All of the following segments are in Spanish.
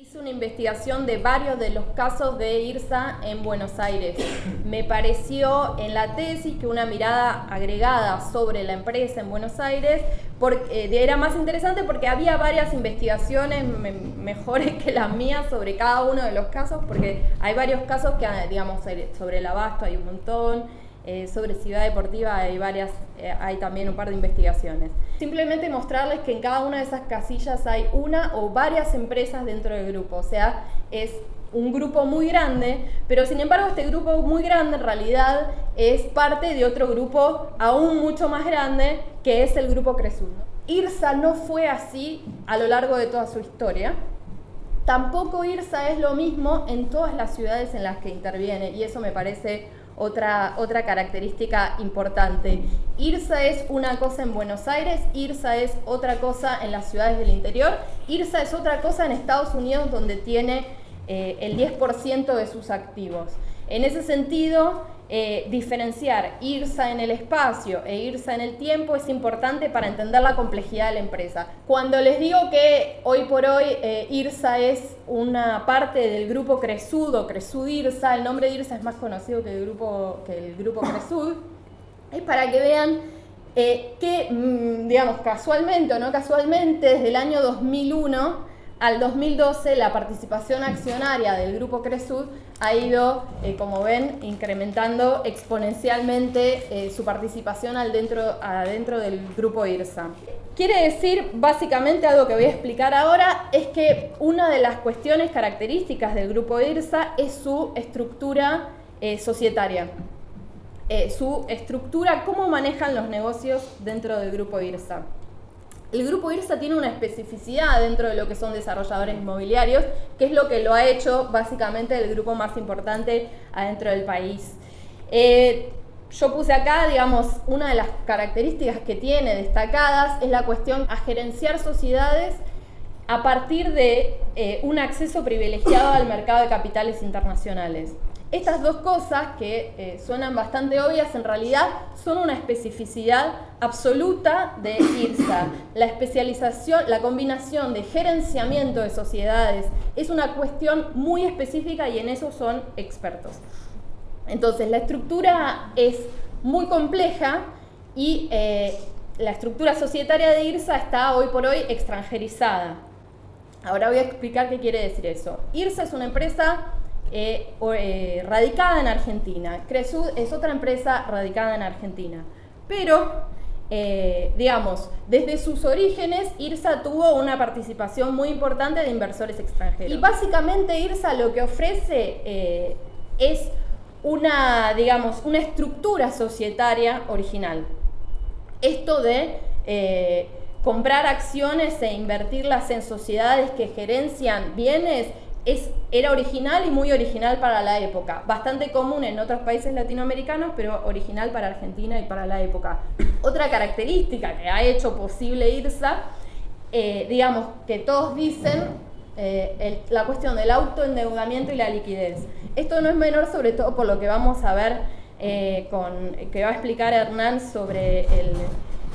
Hice una investigación de varios de los casos de IRSA en Buenos Aires. Me pareció en la tesis que una mirada agregada sobre la empresa en Buenos Aires eh, era más interesante porque había varias investigaciones mejores que las mías sobre cada uno de los casos, porque hay varios casos que, digamos, sobre el abasto hay un montón, eh, sobre ciudad deportiva hay varias, eh, hay también un par de investigaciones. Simplemente mostrarles que en cada una de esas casillas hay una o varias empresas dentro del grupo, o sea, es un grupo muy grande, pero sin embargo este grupo muy grande en realidad es parte de otro grupo aún mucho más grande, que es el grupo Cresud. IRSA no fue así a lo largo de toda su historia. Tampoco IRSA es lo mismo en todas las ciudades en las que interviene, y eso me parece otra, otra característica importante. IRSA es una cosa en Buenos Aires, IRSA es otra cosa en las ciudades del interior, IRSA es otra cosa en Estados Unidos donde tiene eh, el 10% de sus activos. En ese sentido, eh, diferenciar IRSA en el espacio e IRSA en el tiempo es importante para entender la complejidad de la empresa. Cuando les digo que hoy por hoy eh, IRSA es una parte del grupo Cresud o Cresud IRSA, el nombre de IRSA es más conocido que el grupo, que el grupo Cresud, es para que vean eh, que, mm, digamos, casualmente o no casualmente, desde el año 2001 al 2012 la participación accionaria del grupo Cresud ha ido, eh, como ven, incrementando exponencialmente eh, su participación al dentro, del grupo IRSA. Quiere decir, básicamente, algo que voy a explicar ahora, es que una de las cuestiones características del grupo IRSA es su estructura eh, societaria. su estructura, cómo manejan los negocios dentro del grupo IRSA. El grupo IRSA tiene una especificidad dentro de lo que son desarrolladores inmobiliarios, que es lo que lo ha hecho básicamente el grupo más importante adentro del país. Eh, yo puse acá, digamos, una de las características que tiene destacadas es la cuestión a gerenciar sociedades a partir de eh, un acceso privilegiado al mercado de capitales internacionales. Estas dos cosas que eh, suenan bastante obvias en realidad son una especificidad absoluta de IRSA. La especialización, la combinación de gerenciamiento de sociedades es una cuestión muy específica y en eso son expertos. Entonces la estructura es muy compleja y eh, la estructura societaria de IRSA está hoy por hoy extranjerizada. Ahora voy a explicar qué quiere decir eso. IRSA es una empresa eh, eh, radicada en Argentina. Cresud es otra empresa radicada en Argentina. Pero, eh, digamos, desde sus orígenes, IRSA tuvo una participación muy importante de inversores extranjeros. Y básicamente IRSA lo que ofrece es una, digamos, una estructura societaria original. Esto de comprar acciones e invertirlas en sociedades que gerencian bienes era original y muy original para la época. Bastante común en otros países latinoamericanos, pero original para Argentina y para la época. Otra característica que ha hecho posible IRSA, eh, digamos que todos dicen eh, la cuestión del autoendeudamiento y la liquidez. Esto no es menor, sobre todo por lo que vamos a ver eh, con, que va a explicar Hernán sobre el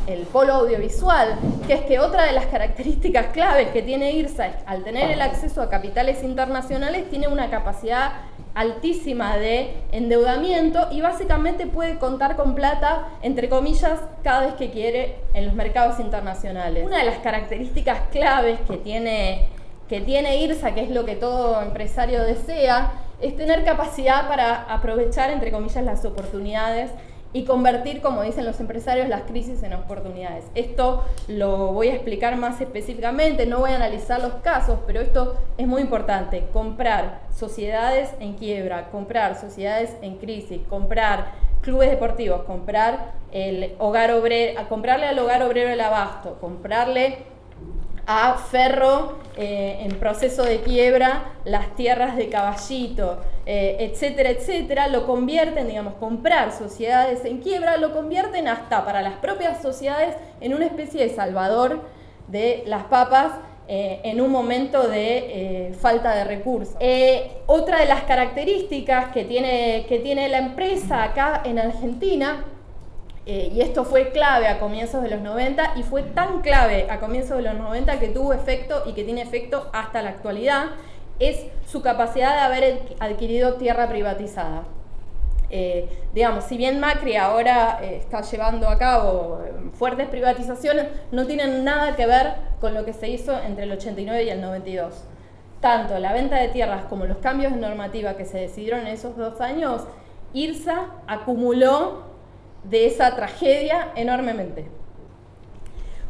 el polo audiovisual, que es que otra de las características claves que tiene IRSA es, al tener el acceso a capitales internacionales, tiene una capacidad altísima de endeudamiento y básicamente puede contar con plata, entre comillas, cada vez que quiere en los mercados internacionales. Una de las características claves que tiene, que tiene IRSA, que es lo que todo empresario desea, es tener capacidad para aprovechar, entre comillas, las oportunidades y convertir, como dicen los empresarios, las crisis en oportunidades. Esto lo voy a explicar más específicamente, no voy a analizar los casos, pero esto es muy importante. Comprar sociedades en quiebra, comprar sociedades en crisis, comprar clubes deportivos, comprar el hogar obrero, comprarle al hogar obrero el abasto, comprarle a Ferro eh, en proceso de quiebra las tierras de Caballito, eh, etcétera, etcétera, lo convierten, digamos, comprar sociedades en quiebra, lo convierten hasta para las propias sociedades en una especie de salvador de las papas eh, en un momento de falta de recursos. otra de las características que tiene, que tiene la empresa acá en Argentina eh, y esto fue clave a comienzos de los 90 y fue tan clave a comienzos de los 90 que tuvo efecto y que tiene efecto hasta la actualidad, es su capacidad de haber adquirido tierra privatizada. Eh, digamos, si bien Macri ahora eh, está llevando a cabo eh, fuertes privatizaciones, no tienen nada que ver con lo que se hizo entre el 89 y el 92. Tanto la venta de tierras como los cambios de normativa que se decidieron en esos dos años, IRSA acumuló de esa tragedia enormemente.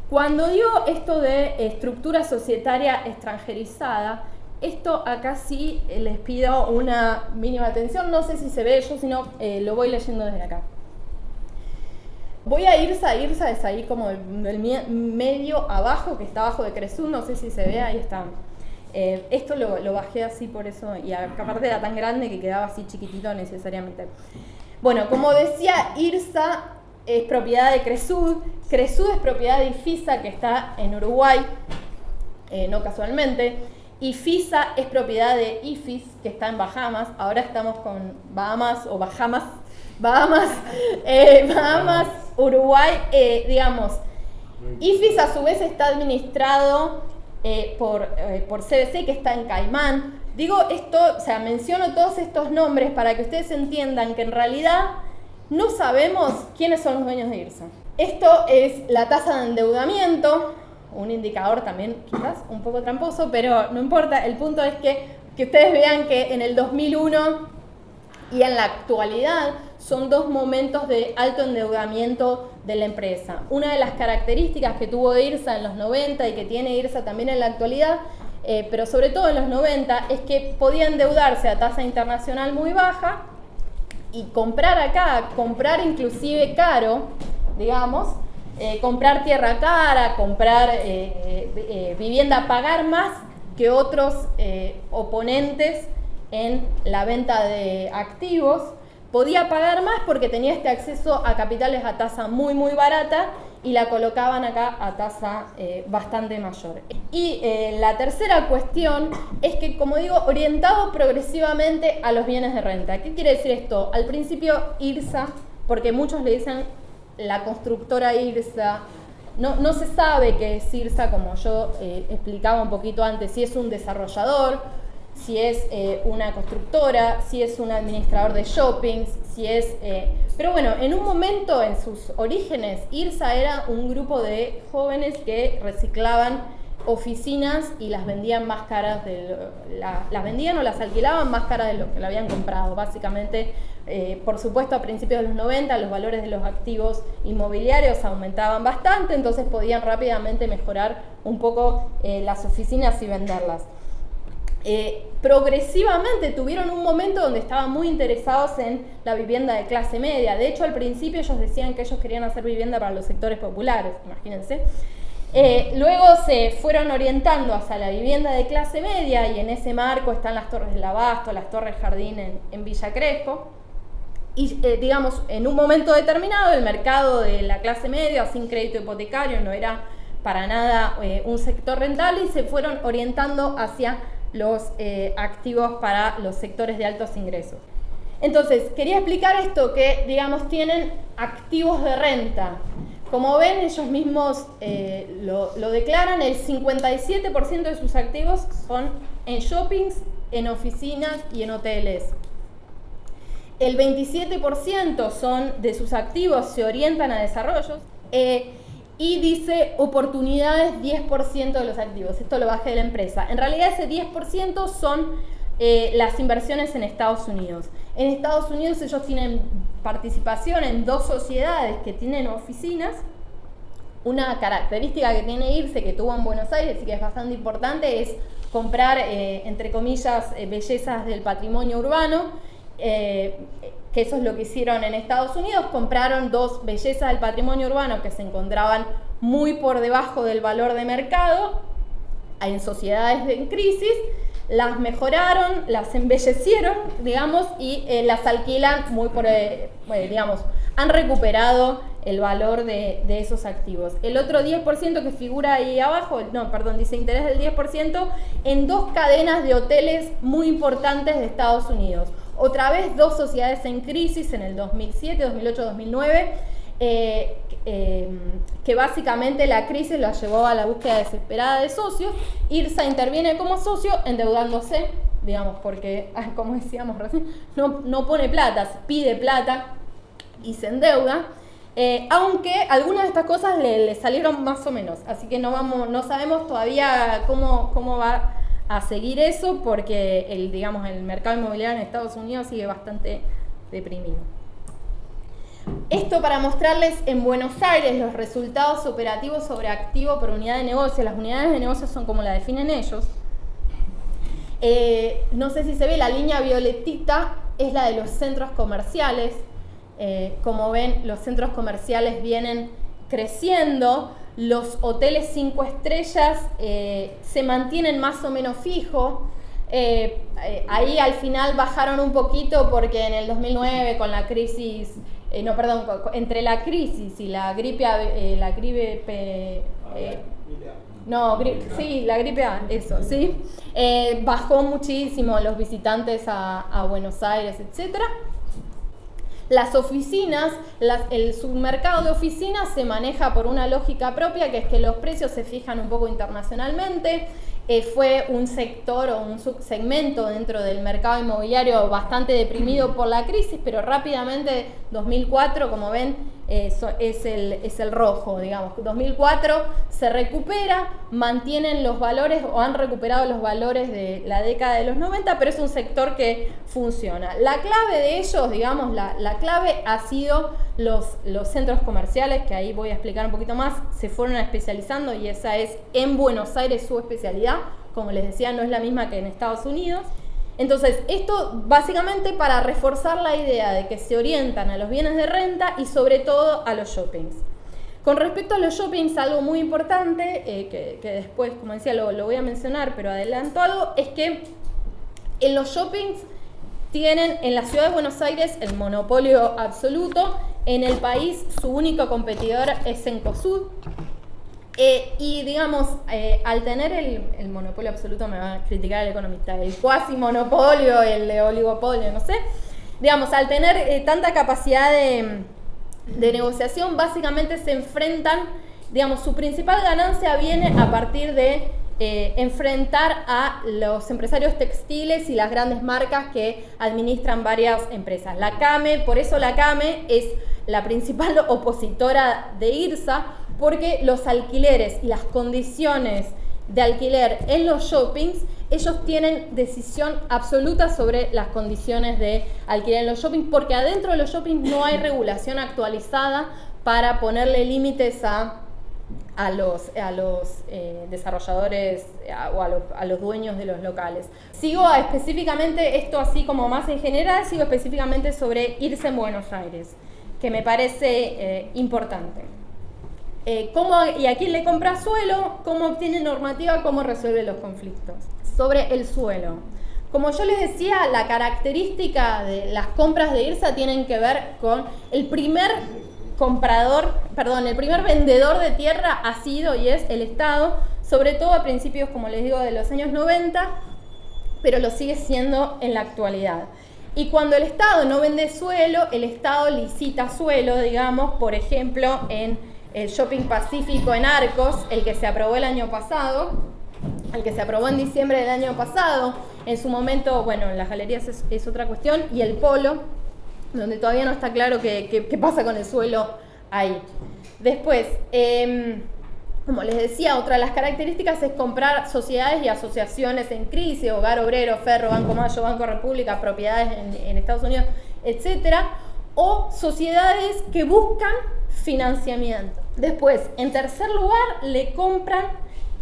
Cuando digo esto de estructura societaria extranjerizada, esto acá sí eh, les pido una mínima atención, no sé si se ve yo, sino eh, lo voy leyendo desde acá. Voy a irse a irse es ahí como del, medio abajo, que está abajo de Cresú, no sé si se ve, ahí está. Eh, esto lo, bajé así por eso, y aparte era tan grande que quedaba así chiquitito necesariamente. Bueno, como decía, IRSA es propiedad de Cresud, Cresud es propiedad de IFISA que está en Uruguay, no casualmente. IFISA es propiedad de IFIS, que está en Bahamas. Ahora estamos con Bahamas o Bahamas, Bahamas, eh, Bahamas, Uruguay, eh, digamos. IFIS a su vez está administrado eh, por, por CBC, que está en Caimán. Digo esto, o sea, menciono todos estos nombres para que ustedes entiendan que en realidad no sabemos quiénes son los dueños de IRSA. Esto es la tasa de endeudamiento, un indicador también quizás un poco tramposo, pero no importa, el punto es que, que ustedes vean que en el 2001 y en la actualidad son dos momentos de alto endeudamiento de la empresa. Una de las características que tuvo IRSA en los 90 y que tiene IRSA también en la actualidad, eh, pero sobre todo en los 90, es que podía endeudarse a tasa internacional muy baja y comprar acá, comprar inclusive caro, digamos, eh, comprar tierra cara, comprar eh, vivienda, pagar más que otros oponentes en la venta de activos. Podía pagar más porque tenía este acceso a capitales a tasa muy, muy barata y la colocaban acá a tasa bastante mayor. Y la tercera cuestión es que, como digo, orientado progresivamente a los bienes de renta. ¿Qué quiere decir esto? Al principio IRSA, porque muchos le dicen la constructora IRSA, no, no, se sabe qué es IRSA, como yo eh, explicaba un poquito antes, si es un desarrollador, si es eh, una constructora, si es un administrador de shoppings, si es... Eh, pero bueno, en un momento en sus orígenes, IRSA era un grupo de jóvenes que reciclaban oficinas y las vendían más caras, de las vendían o las alquilaban más caras de lo que la habían comprado. Básicamente eh, por supuesto, a principios de los 90 los valores de los activos inmobiliarios aumentaban bastante, entonces podían rápidamente mejorar un poco las oficinas y venderlas. Eh, progresivamente tuvieron un momento donde estaban muy interesados en la vivienda de clase media. De hecho, al principio ellos decían que ellos querían hacer vivienda para los sectores populares, imagínense. luego se fueron orientando hacia la vivienda de clase media y en ese marco están las Torres del Abasto, las Torres Jardín en, Villa Crespo y eh, digamos, en un momento determinado el mercado de la clase media sin crédito hipotecario no era para nada eh, un sector rentable y se fueron orientando hacia los eh, activos para los sectores de altos ingresos. Entonces, quería explicar esto, que digamos tienen activos de renta. Como ven, ellos mismos lo, lo declaran, el 57% de sus activos son en shoppings, en oficinas y en hoteles el 27% son de sus activos se orientan a desarrollos eh, y dice oportunidades 10% de los activos. Esto lo bajé de la empresa. En realidad ese 10% son eh, las inversiones en Estados Unidos. En Estados Unidos ellos tienen participación en dos sociedades que tienen oficinas. Una característica que tiene IRSE, que tuvo en Buenos Aires y que es bastante importante, es comprar, eh, entre comillas, bellezas del patrimonio urbano eh, que eso es lo que hicieron en Estados Unidos, compraron dos bellezas del patrimonio urbano que se encontraban muy por debajo del valor de mercado en sociedades en crisis, las mejoraron, las embellecieron, digamos, y eh, las alquilan muy por, eh, digamos, han recuperado el valor de, de, esos activos. El otro 10% que figura ahí abajo, no, perdón, dice interés del 10% en dos cadenas de hoteles muy importantes de Estados Unidos. Otra vez dos sociedades en crisis en el 2007, 2008, 2009. eh, em, que básicamente la crisis la llevó a la búsqueda desesperada de socios. IRSA interviene como socio endeudándose, digamos, porque, ah, como decíamos recién, no, no pone plata, pide plata y se endeuda. Eh, aunque algunas de estas cosas le, salieron más o menos, así que no, vamos, no sabemos todavía cómo, cómo va a seguir eso porque el, digamos, el mercado inmobiliario en Estados Unidos sigue bastante deprimido. Esto para mostrarles en Buenos Aires los resultados operativos sobre activo por unidad de negocio. Las unidades de negocio son como la definen ellos. Eh, no sé si se ve, la línea violetita es la de los centros comerciales. Eh, como ven, los centros comerciales vienen creciendo, los hoteles 5 estrellas eh, se mantienen más o menos fijos. Eh, ahí al final bajaron un poquito porque en el 2009 con la crisis, no perdón, entre la crisis y la gripe, la gripe no, sí, la gripe A, eso, sí. bajó muchísimo los visitantes a, a Buenos Aires, etcétera. Las oficinas, el submercado de oficinas se maneja por una lógica propia, que es que los precios se fijan un poco internacionalmente. Eh, fue un sector o un subsegmento dentro del mercado inmobiliario bastante deprimido por la crisis, pero rápidamente 2004, como ven, es, el, es el rojo, digamos. 2004 se recupera, mantienen los valores o han recuperado los valores de la década de los 90, pero es un sector que funciona. La clave de ellos, digamos, la, la clave ha sido los, los centros comerciales, que ahí voy a explicar un poquito más, se fueron especializando y esa es en Buenos Aires su especialidad. Como les decía, no es la misma que en Estados Unidos. Entonces, esto básicamente para reforzar la idea de que se orientan a los bienes de renta y sobre todo a los shoppings. Con respecto a los shoppings, algo muy importante, eh, que, después, como decía, lo, lo, voy a mencionar, pero adelanto algo, es que en los shoppings tienen en la ciudad de Buenos Aires el monopolio absoluto, en el país su único competidor es Encosud, eh, y digamos, eh, al tener el, monopolio absoluto, me va a criticar el economista, el cuasi monopolio, el oligopolio, no sé, digamos, al tener eh, tanta capacidad de, negociación, básicamente se enfrentan, digamos, su principal ganancia viene a partir de enfrentar a los empresarios textiles y las grandes marcas que administran varias empresas. La CAME, por eso la CAME es la principal opositora de IRSA, porque los alquileres y las condiciones de alquiler en los shoppings, ellos tienen decisión absoluta sobre las condiciones de alquiler en los shoppings, porque adentro de los shoppings no hay regulación actualizada para ponerle límites a, a los, a los eh, desarrolladores o a los, a los, dueños de los locales. Sigo específicamente, esto así como más en general, sigo específicamente sobre irse en Buenos Aires, que me parece eh, importante. Eh, cómo y a quién le compra suelo, cómo obtiene normativa, cómo resuelve los conflictos. Sobre el suelo. Como yo les decía, la característica de las compras de IRSA tienen que ver con el primer comprador, perdón, el primer vendedor de tierra ha sido y es el Estado, sobre todo a principios, como les digo, de los años 90, pero lo sigue siendo en la actualidad. Y cuando el Estado no vende suelo, el Estado licita suelo, digamos, por ejemplo, en el Shopping Pacífico en Arcos, el que se aprobó el año pasado, el que se aprobó en diciembre del año pasado. En su momento, bueno, las galerías es, otra cuestión, y el Polo, donde todavía no está claro qué, pasa con el suelo ahí. Después, em, como les decía, otra de las características es comprar sociedades y asociaciones en crisis, Hogar Obrero, Ferro, Banco Mayo, Banco República, propiedades en, en Estados Unidos, etcétera, o sociedades que buscan financiamiento. Después, en tercer lugar, le compran,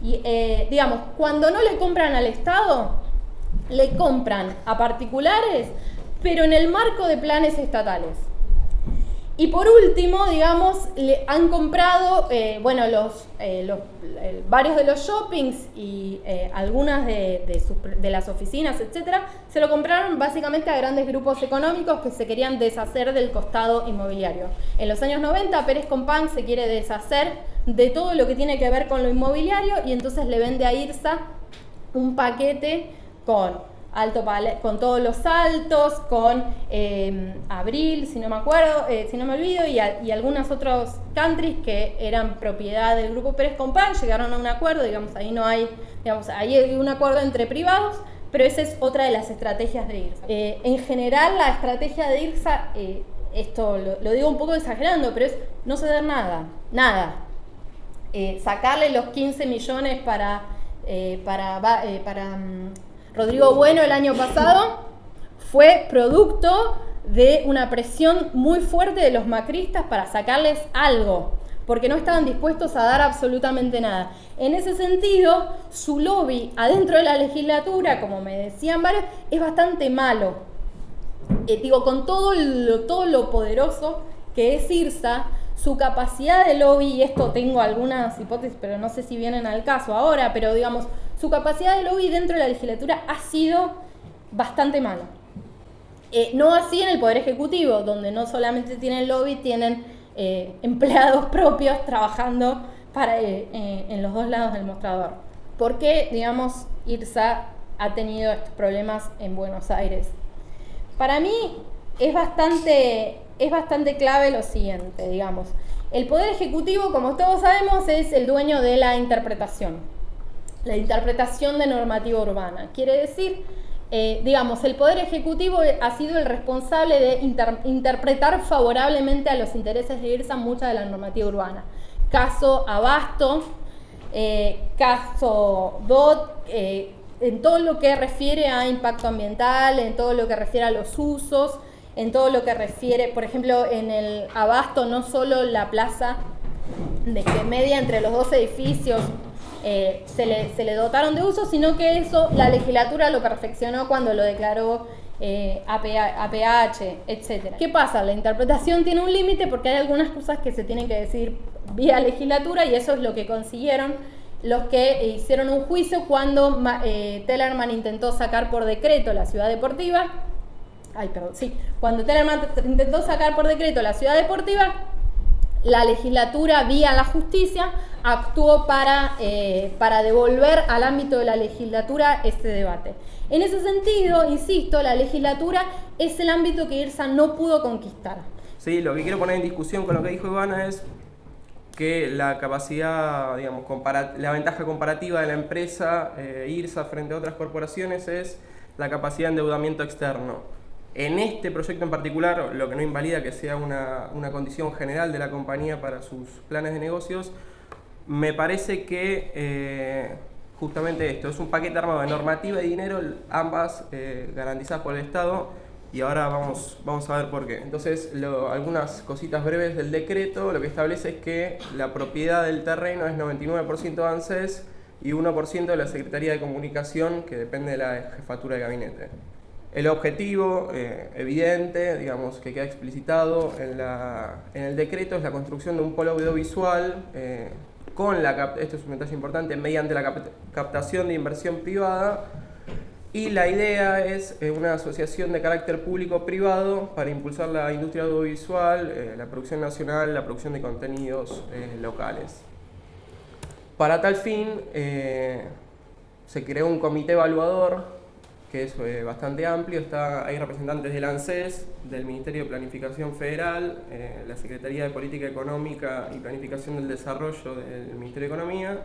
eh, digamos, cuando no le compran al Estado, le compran a particulares, pero en el marco de planes estatales. Y por último, digamos, le han comprado, eh, bueno, los, eh, varios de los shoppings y eh, algunas de, las oficinas, etcétera, se lo compraron básicamente a grandes grupos económicos que se querían deshacer del costado inmobiliario. En los años 90, Pérez Compán se quiere deshacer de todo lo que tiene que ver con lo inmobiliario y entonces le vende a IRSA un paquete con Alto con todos los saltos, con em, Abril, si no me acuerdo, eh, si no me olvido, y, y, algunos otros countries que eran propiedad del grupo Pérez Compán, llegaron a un acuerdo, digamos, ahí no hay, digamos, ahí hay un acuerdo entre privados, pero esa es otra de las estrategias de IRSA. Eh, en general, la estrategia de IRSA, eh, esto lo, digo un poco exagerando, pero es no ceder nada, nada. sacarle los 15 millones para, para, para mm, Rodrigo Bueno el año pasado fue producto de una presión muy fuerte de los macristas para sacarles algo, porque no estaban dispuestos a dar absolutamente nada. En ese sentido, su lobby adentro de la legislatura, como me decían varios, es bastante malo. Eh, digo, con todo lo, todo lo poderoso que es IRSA, su capacidad de lobby, y esto tengo algunas hipótesis, pero no sé si vienen al caso ahora, pero digamos, su capacidad de lobby dentro de la legislatura ha sido bastante mala. Eh, no así en el Poder Ejecutivo, donde no solamente tienen lobby, tienen eh, empleados propios trabajando para, eh, en los dos lados del mostrador. ¿Por qué, digamos, IRSA ha tenido estos problemas en Buenos Aires? Para mí es bastante, es bastante clave lo siguiente, digamos. El Poder Ejecutivo, como todos sabemos, es el dueño de la interpretación la interpretación de normativa urbana. Quiere decir, eh, digamos, el Poder Ejecutivo ha sido el responsable de interpretar favorablemente a los intereses de IRSA mucha de la normativa urbana. Caso Abasto, eh, caso DOT, eh, en todo lo que refiere a impacto ambiental, en todo lo que refiere a los usos, en todo lo que refiere, por ejemplo, en el Abasto, no solo la plaza de que media entre los dos edificios eh, se, le, dotaron de uso, sino que eso la legislatura lo perfeccionó cuando lo declaró eh, APH, etc. ¿Qué pasa? La interpretación tiene un límite porque hay algunas cosas que se tienen que decir vía legislatura y eso es lo que consiguieron los que hicieron un juicio cuando eh, Tellerman intentó sacar por decreto la ciudad deportiva. Ay, perdón, sí. Cuando Tellerman intentó sacar por decreto la ciudad deportiva, la legislatura, vía la justicia, actuó para, eh, para devolver al ámbito de la legislatura este debate. En ese sentido, insisto, la legislatura es el ámbito que IRSA no pudo conquistar. Sí, lo que quiero poner en discusión con lo que dijo Ivana es que la capacidad, digamos, la ventaja comparativa de la empresa eh, IRSA frente a otras corporaciones es la capacidad de endeudamiento externo. En este proyecto en particular, lo que no invalida que sea una, condición general de la compañía para sus planes de negocios, me parece que eh, justamente esto es un paquete armado de normativa y dinero, ambas eh, garantizadas por el Estado, y ahora vamos, vamos a ver por qué. Entonces, algunas cositas breves del decreto, lo que establece es que la propiedad del terreno es 99% de ANSES y 1% de la Secretaría de Comunicación, que depende de la jefatura de gabinete. El objetivo eh, evidente, digamos, que queda explicitado en, el decreto es la construcción de un polo audiovisual eh, con la, esto es un detalle importante, mediante la captación de inversión privada y la idea es eh, una asociación de carácter público-privado para impulsar la industria audiovisual, la producción nacional, la producción de contenidos locales. Para tal fin se creó un comité evaluador que es eh, bastante amplio. Está, hay representantes del ANSES, del Ministerio de Planificación Federal, eh, la Secretaría de Política Económica y Planificación del Desarrollo del Ministerio de Economía,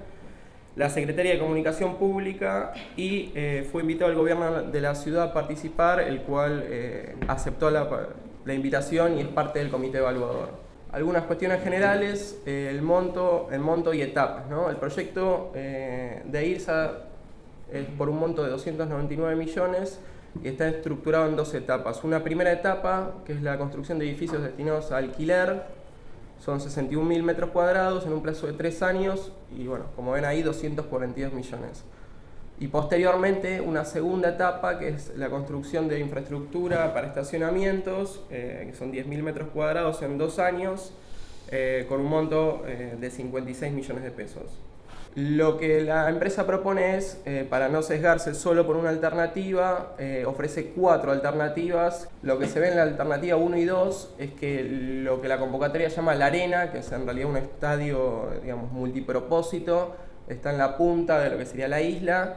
la Secretaría de Comunicación Pública y eh, fue invitado el gobierno de la ciudad a participar, el cual aceptó la, la, invitación y es parte del comité evaluador. Algunas cuestiones generales, el, monto, el monto y etapas. ¿no? El proyecto de IRSA es por un monto de 299 millones y está estructurado en dos etapas. Una primera etapa, que es la construcción de edificios destinados a alquiler, son 61.000 metros cuadrados en un plazo de tres años y bueno, como ven ahí 242 millones. Y posteriormente una segunda etapa que es la construcción de infraestructura para estacionamientos, eh, que son 10.000 metros cuadrados en dos años, eh, con un monto eh, de 56 millones de pesos. Lo que la empresa propone es, eh, para no sesgarse solo por una alternativa, eh, ofrece cuatro alternativas. Lo que se ve en la alternativa 1 y 2 es que lo que la convocatoria llama la arena, que es en realidad un estadio digamos, multipropósito, está en la punta de lo que sería la isla.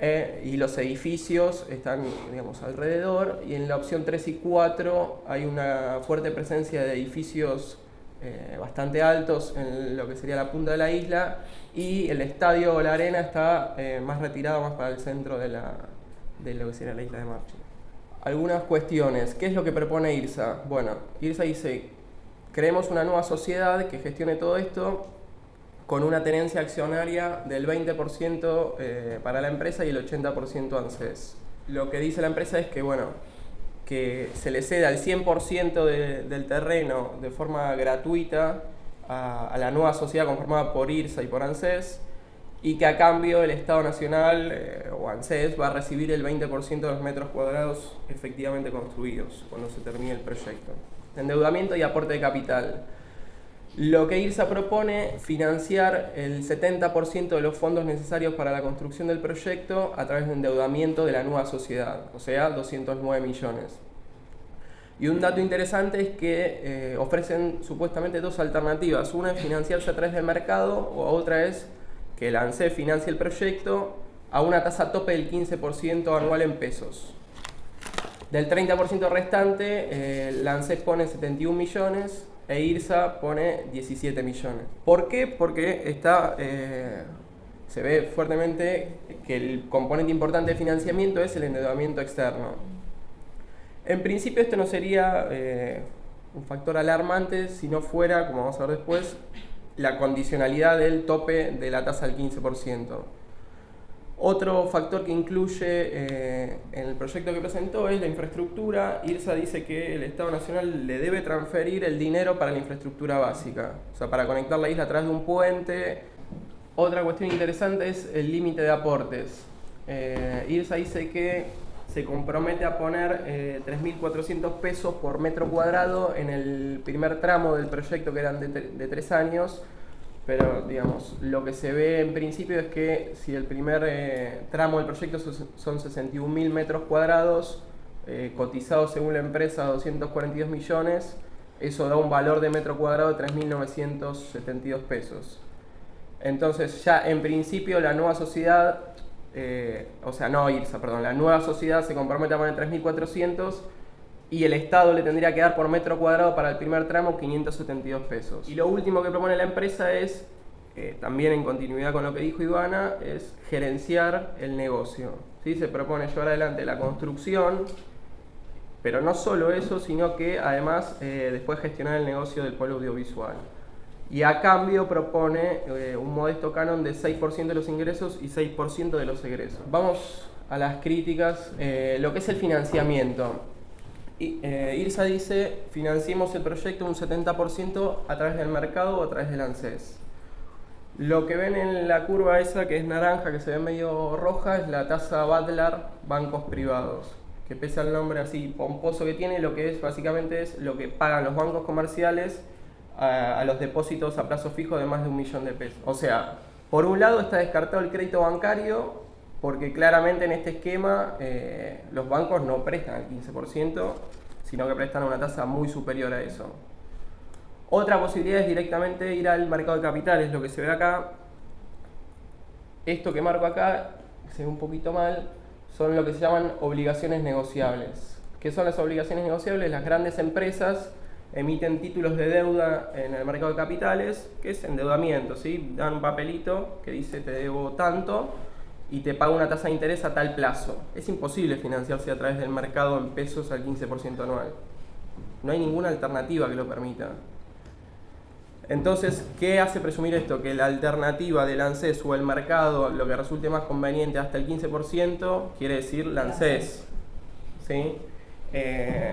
eh, y los edificios están digamos, alrededor y en la opción 3 y 4 hay una fuerte presencia de edificios eh, bastante altos en lo que sería la punta de la isla y el estadio o la arena está eh, más retirado, más para el centro de, la, de lo que sería la isla de Marchi. Algunas cuestiones. ¿Qué es lo que propone IRSA? Bueno, IRSA dice, creemos una nueva sociedad que gestione todo esto con una tenencia accionaria del 20% eh, para la empresa y el 80% ANSES. Lo que dice la empresa es que, bueno, que se le ceda el 100% del terreno de forma gratuita a, la nueva sociedad conformada por IRSA y por ANSES y que a cambio el Estado Nacional eh, o ANSES va a recibir el 20% de los metros cuadrados efectivamente construidos cuando se termine el proyecto. Endeudamiento y aporte de capital. Lo que IRSA propone, financiar el 70% de los fondos necesarios para la construcción del proyecto a través de endeudamiento de la nueva sociedad, o sea, 209 millones. Y un dato interesante es que eh, ofrecen supuestamente dos alternativas. Una es financiarse a través del mercado o otra es que el ANSES financie el proyecto a una tasa tope del 15% anual en pesos. Del 30% restante, eh, el ANSES pone 71 millones e IRSA pone 17 millones. ¿Por qué? Porque está, eh, se ve fuertemente que el componente importante de financiamiento es el endeudamiento externo. En principio esto no sería eh, un factor alarmante si no fuera, como vamos a ver después, la condicionalidad del tope de la tasa del 15%. Otro factor que incluye eh, en el proyecto que presentó es la infraestructura. IRSA dice que el Estado Nacional le debe transferir el dinero para la infraestructura básica, o sea, para conectar la isla a través de un puente. Otra cuestión interesante es el límite de aportes. Eh, IRSA dice que se compromete a poner 3.400 eh, pesos por metro cuadrado en el primer tramo del proyecto que eran de tres años pero digamos, lo que se ve en principio es que si el primer eh, tramo del proyecto son 61.000 metros cuadrados, eh, cotizados según la empresa a 242 millones, eso da un valor de metro cuadrado de 3.972 pesos. Entonces ya en principio la nueva sociedad, eh, o sea, no IRSA, perdón, la nueva sociedad se compromete a poner 3.400 y el Estado le tendría que dar por metro cuadrado para el primer tramo 572 pesos. Y lo último que propone la empresa es, eh, también en continuidad con lo que dijo Ivana, es gerenciar el negocio. ¿Sí? Se propone llevar adelante la construcción, pero no solo eso, sino que además eh, después gestionar el negocio del pueblo audiovisual. Y a cambio propone eh, un modesto canon de 6% de los ingresos y 6% de los egresos. Vamos a las críticas, lo que es el financiamiento. Eh, IRSA dice, financiemos el proyecto un 70% a través del mercado o a través del ANSES. Lo que ven en la curva esa, que es naranja, que se ve medio roja, es la tasa Butler Bancos Privados, que pese al nombre así pomposo que tiene, lo que es básicamente es lo que pagan los bancos comerciales a, a los depósitos a plazo fijo de más de un millón de pesos. O sea, por un lado está descartado el crédito bancario porque claramente en este esquema eh, los bancos no prestan el 15%, sino que prestan una tasa muy superior a eso. Otra posibilidad es directamente ir al mercado de capitales, lo que se ve acá. Esto que marco acá, se ve un poquito mal, son lo que se llaman obligaciones negociables. ¿Qué son las obligaciones negociables? Las grandes empresas emiten títulos de deuda en el mercado de capitales, que es endeudamiento, ¿sí? Dan un papelito que dice te debo tanto, y te paga una tasa de interés a tal plazo. Es imposible financiarse a través del mercado en pesos al 15% anual. No hay ninguna alternativa que lo permita. Entonces, ¿qué hace presumir esto? Que la alternativa del ANSES o el mercado, lo que resulte más conveniente hasta el 15%, quiere decir la. ¿Sí? Eh,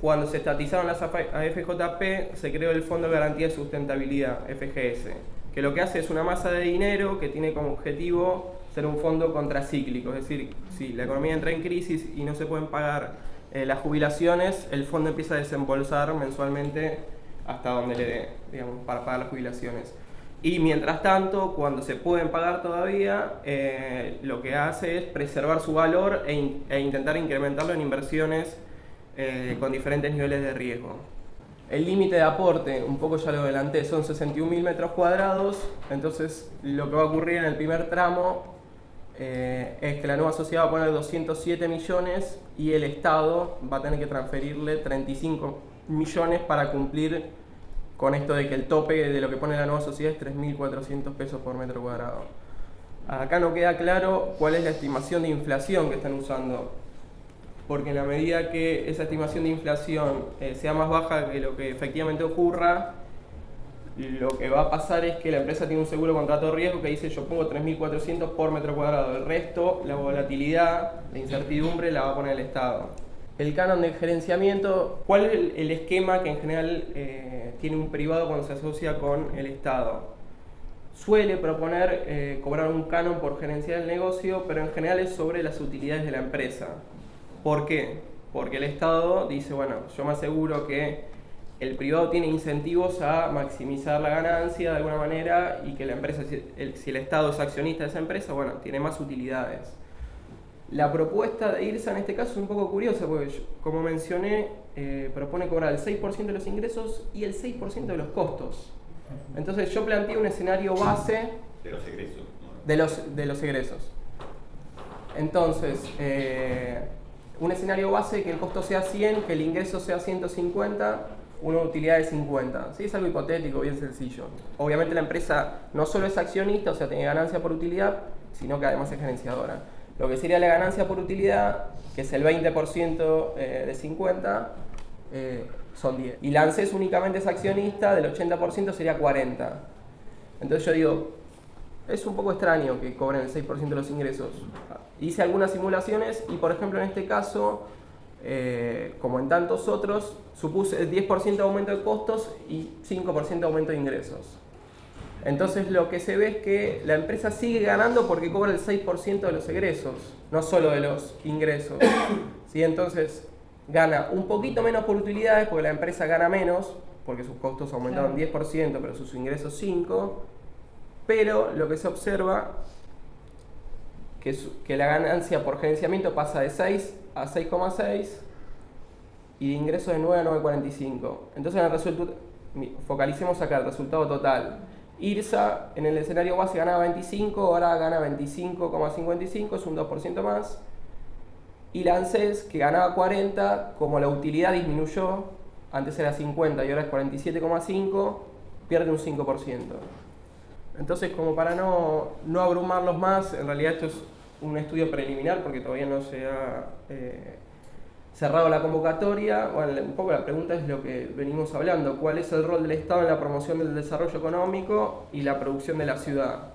cuando se estatizaron las AFJP, se creó el Fondo de Garantía de Sustentabilidad, FGS que lo que hace es una masa de dinero que tiene como objetivo ser un fondo contracíclico, es decir, si la economía entra en crisis y no se pueden pagar eh, las jubilaciones, el fondo empieza a desembolsar mensualmente hasta donde le dé, digamos, para pagar las jubilaciones. Y mientras tanto, cuando se pueden pagar todavía, eh, lo que hace es preservar su valor e, e intentar incrementarlo en inversiones eh, con diferentes niveles de riesgo. El límite de aporte, un poco ya lo adelanté, son 61.000 metros cuadrados, entonces lo que va a ocurrir en el primer tramo eh, es que la nueva sociedad va a poner 207 millones y el Estado va a tener que transferirle 35 millones para cumplir con esto de que el tope de lo que pone la nueva sociedad es 3.400 pesos por metro cuadrado. Acá no queda claro cuál es la estimación de inflación que están usando porque en la medida que esa estimación de inflación eh, sea más baja que lo que efectivamente ocurra, lo que va a pasar es que la empresa tiene un seguro contra todo riesgo que dice yo pongo 3.400 por metro cuadrado, el resto, la volatilidad, la incertidumbre la va a poner el Estado. El canon de gerenciamiento, ¿cuál es el, esquema que en general eh, tiene un privado cuando se asocia con el Estado? Suele proponer eh, cobrar un canon por gerenciar el negocio, pero en general es sobre las utilidades de la empresa. ¿Por qué? Porque el Estado dice, bueno, yo me aseguro que el privado tiene incentivos a maximizar la ganancia de alguna manera y que la empresa, si el, Estado es accionista de esa empresa, bueno, tiene más utilidades. La propuesta de IRSA en este caso es un poco curiosa porque, como mencioné, eh, propone cobrar el 6% de los ingresos y el 6% de los costos. Entonces yo planteé un escenario base... De los egresos. De los, de los egresos. Entonces, eh, un escenario base que el costo sea 100, que el ingreso sea 150, una utilidad de 50. ¿Sí? Es algo hipotético, bien sencillo. Obviamente la empresa no solo es accionista, o sea, tiene ganancia por utilidad, sino que además es gerenciadora. Lo que sería la ganancia por utilidad, que es el 20% eh, de 50, eh, son 10. Y la ANSES únicamente es accionista, del 80% sería 40. Entonces yo digo, es un poco extraño que cobren el 6% de los ingresos. Hice algunas simulaciones y, por ejemplo, en este caso, eh, como en tantos otros, supuse el 10% de aumento de costos y 5% de aumento de ingresos. Entonces lo que se ve es que la empresa sigue ganando porque cobra el 6% de los egresos, no solo de los ingresos. ¿Sí? Entonces gana un poquito menos por utilidades porque la empresa gana menos, porque sus costos aumentaron 10%, pero sus ingresos 5%, pero lo que se observa que, que la ganancia por gerenciamiento pasa de 6 a 6,6 y de ingresos de 9 a 9,45. Entonces focalicemos acá el resultado total. IRSA en el escenario base ganaba 25, ahora gana 25,55, es un 2% más. Y la ANSES, que ganaba 40, como la utilidad disminuyó, antes era 50 y ahora es 47,5, pierde un 5%. Entonces, como para no, no, abrumarlos más, en realidad esto es un estudio preliminar porque todavía no se ha eh, cerrado la convocatoria. Bueno, un poco la pregunta es lo que venimos hablando, ¿cuál es el rol del Estado en la promoción del desarrollo económico y la producción de la ciudad?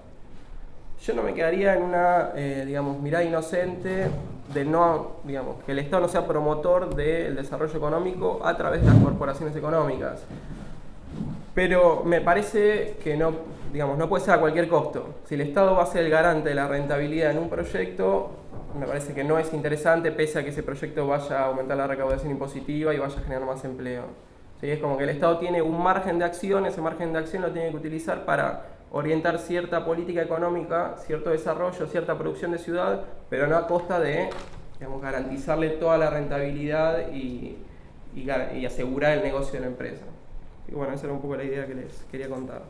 Yo no me quedaría en una, eh, digamos, mirada inocente de no, digamos, que el Estado no sea promotor del desarrollo económico a través de las corporaciones económicas. Pero me parece que no, digamos, no puede ser a cualquier costo. Si el Estado va a ser el garante de la rentabilidad en un proyecto, me parece que no es interesante, pese a que ese proyecto vaya a aumentar la recaudación impositiva y vaya a generar más empleo. ¿Sí? Es como que el Estado tiene un margen de acción, ese margen de acción lo tiene que utilizar para orientar cierta política económica, cierto desarrollo, cierta producción de ciudad, pero no a costa de digamos, garantizarle toda la rentabilidad y, y asegurar el negocio de la empresa. Y bueno, esa era un poco la idea que les quería contar.